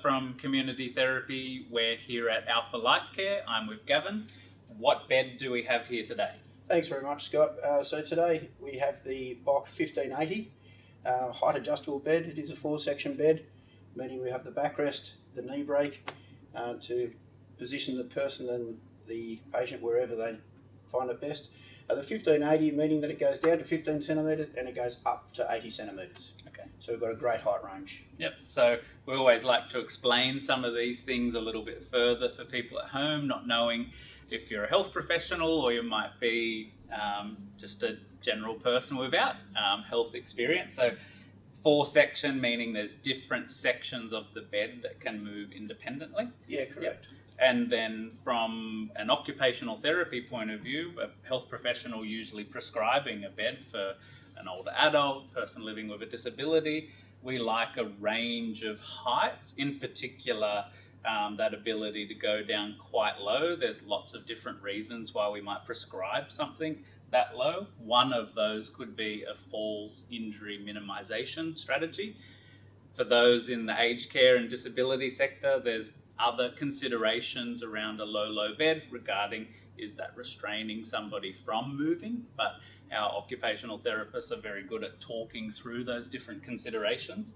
from Community Therapy. We're here at Alpha Life Care. I'm with Gavin. What bed do we have here today? Thanks very much, Scott. Uh, so today we have the Bock 1580 uh, height adjustable bed. It is a four section bed, meaning we have the backrest, the knee break uh, to position the person and the patient wherever they find it best. Uh, the 1580 meaning that it goes down to 15 centimetres and it goes up to 80 centimetres. So we've got a great height range. Yep. So we always like to explain some of these things a little bit further for people at home, not knowing if you're a health professional or you might be um, just a general person without um, health experience. So four section meaning there's different sections of the bed that can move independently. Yeah, correct. Yep. And then from an occupational therapy point of view, a health professional usually prescribing a bed for an older adult, person living with a disability, we like a range of heights, in particular um, that ability to go down quite low. There's lots of different reasons why we might prescribe something that low. One of those could be a falls injury minimization strategy. For those in the aged care and disability sector, there's other considerations around a low, low bed regarding is that restraining somebody from moving, but our occupational therapists are very good at talking through those different considerations.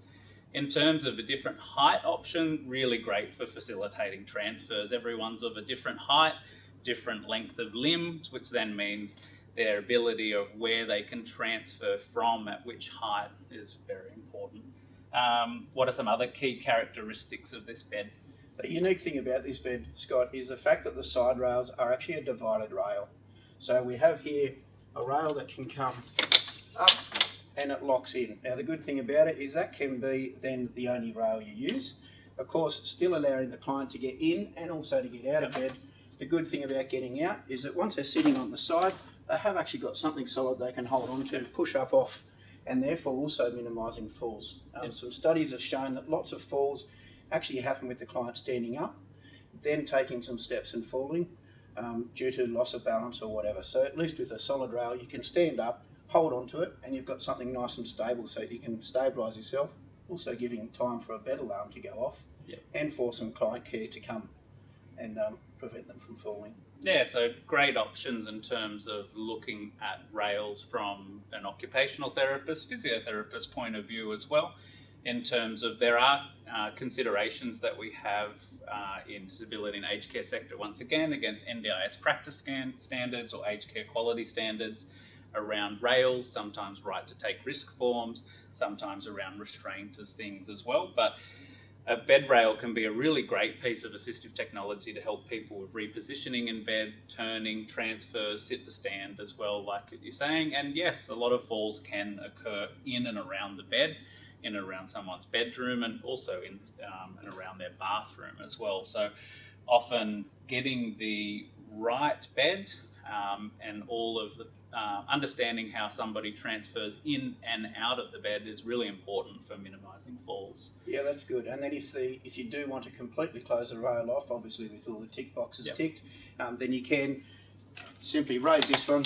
In terms of a different height option, really great for facilitating transfers. Everyone's of a different height, different length of limbs, which then means their ability of where they can transfer from at which height is very important. Um, what are some other key characteristics of this bed? The unique thing about this bed, Scott, is the fact that the side rails are actually a divided rail. So we have here a rail that can come up and it locks in. Now the good thing about it is that can be then the only rail you use. Of course, still allowing the client to get in and also to get out of bed. The good thing about getting out is that once they're sitting on the side, they have actually got something solid they can hold on to, push up off, and therefore also minimising falls. Um, some studies have shown that lots of falls actually happen with the client standing up, then taking some steps and falling um, due to loss of balance or whatever. So at least with a solid rail, you can stand up, hold on to it, and you've got something nice and stable so you can stabilise yourself, also giving time for a bed alarm to go off, yep. and for some client care to come and um, prevent them from falling. Yeah, so great options in terms of looking at rails from an occupational therapist, physiotherapist point of view as well in terms of there are uh, considerations that we have uh, in disability and aged care sector once again against NDIS practice standards or aged care quality standards around rails, sometimes right to take risk forms, sometimes around restraint as things as well. But a bed rail can be a really great piece of assistive technology to help people with repositioning in bed, turning, transfers, sit to stand as well, like you're saying. And yes, a lot of falls can occur in and around the bed in and around someone's bedroom and also in um, and around their bathroom as well. So often getting the right bed um, and all of the uh, understanding how somebody transfers in and out of the bed is really important for minimizing falls. Yeah, that's good. And then if the if you do want to completely close the rail off, obviously with all the tick boxes yep. ticked, um, then you can simply raise this one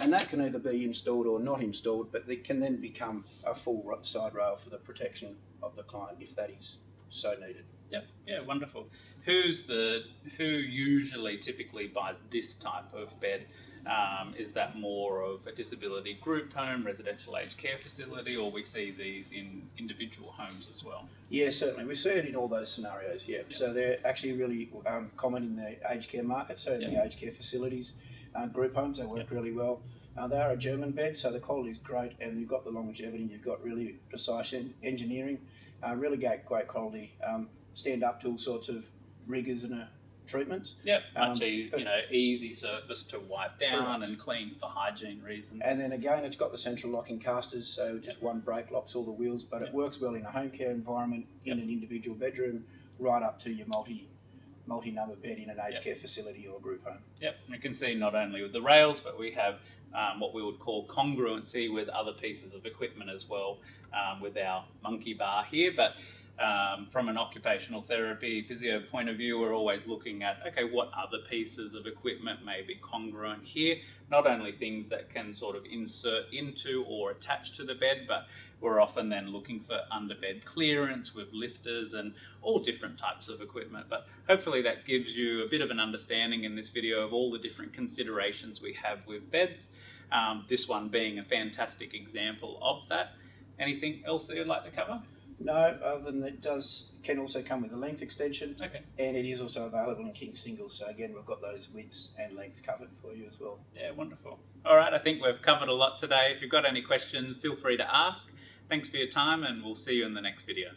and that can either be installed or not installed, but it can then become a full side rail for the protection of the client if that is so needed. Yep, yeah, wonderful. Who's the who usually typically buys this type of bed? Um, is that more of a disability group home, residential aged care facility, or we see these in individual homes as well? Yeah, certainly. We see it in all those scenarios, yeah. Yep. So they're actually really um, common in the aged care market, so in yep. the aged care facilities uh, group homes. They work yep. really well. Uh, they are a German bed, so the quality is great, and you've got the longevity. You've got really precise en engineering, uh, really great, great quality. Um, stand up to all sorts of rigours and uh, treatments. Yep, much um, e you know easy surface to wipe down and clean for hygiene reasons. And then again, it's got the central locking casters, so just yep. one brake locks all the wheels. But yep. it works well in a home care environment, in an individual bedroom, right up to your multi multi-number bed in an aged yep. care facility or group home. Yep, we can see not only with the rails, but we have um, what we would call congruency with other pieces of equipment as well um, with our monkey bar here. But um, from an occupational therapy physio point of view, we're always looking at okay, what other pieces of equipment may be congruent here. Not only things that can sort of insert into or attach to the bed, but we're often then looking for underbed clearance with lifters and all different types of equipment. But hopefully that gives you a bit of an understanding in this video of all the different considerations we have with beds. Um, this one being a fantastic example of that. Anything else that you'd like to cover? No, other than that, it does can also come with a length extension, Okay. and it is also available in king single. So again, we've got those widths and lengths covered for you as well. Yeah, wonderful. All right, I think we've covered a lot today. If you've got any questions, feel free to ask. Thanks for your time, and we'll see you in the next video.